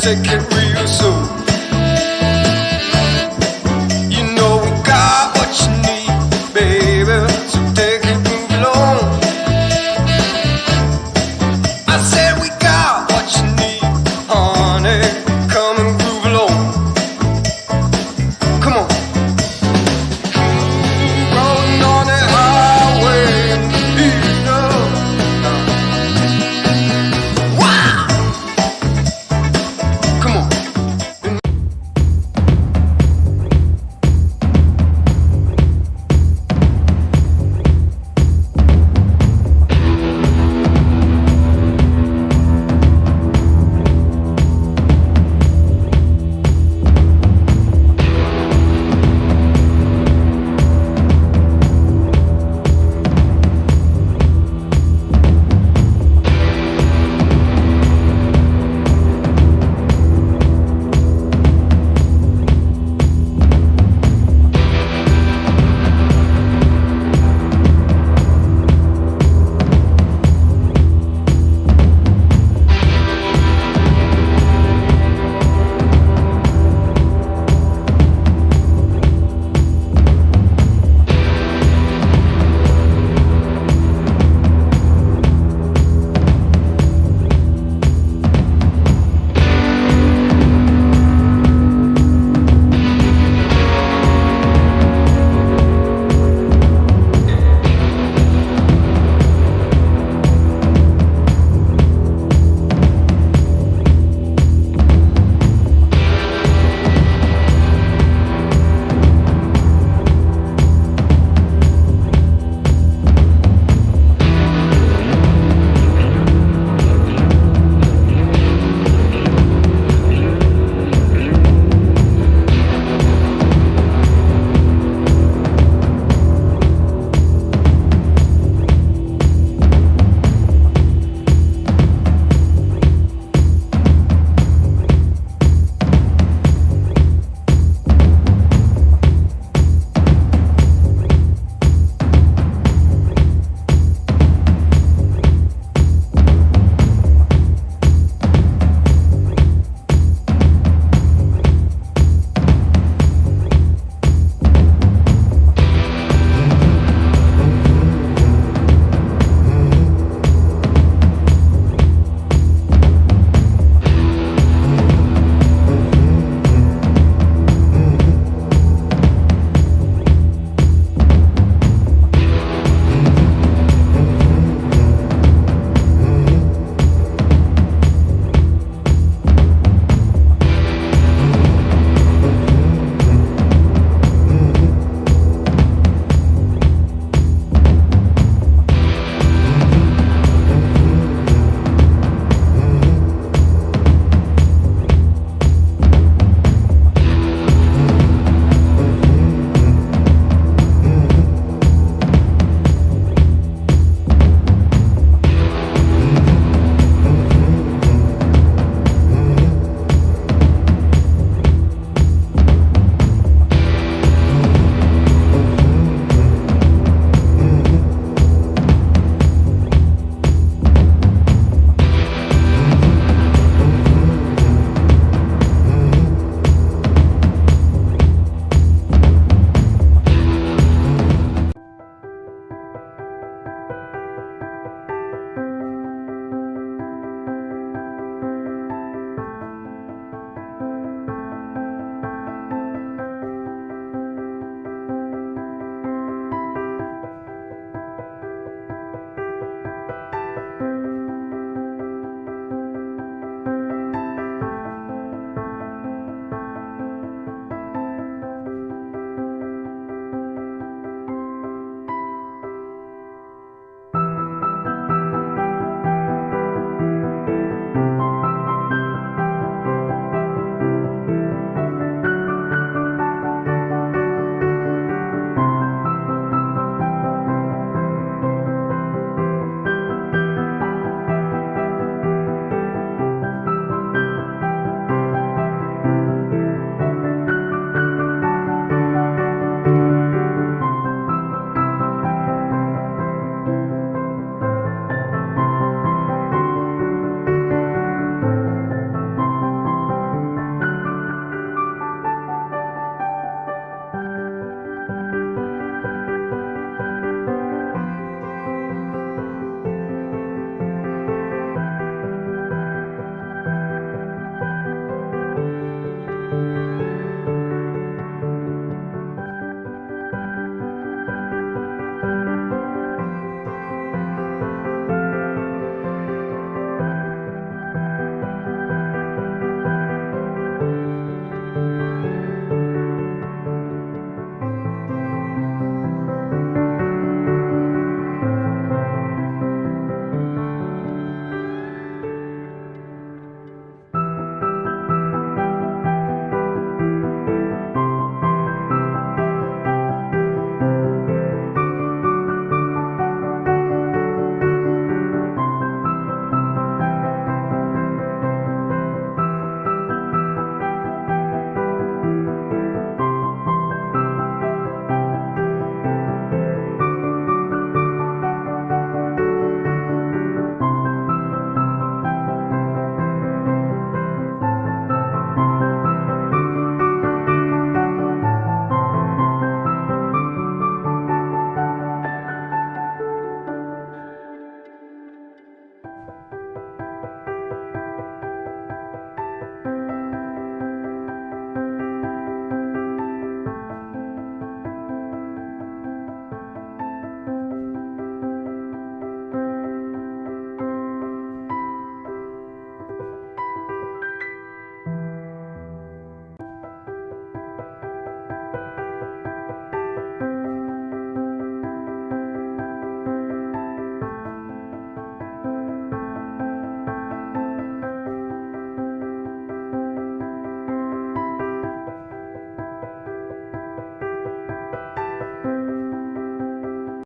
take it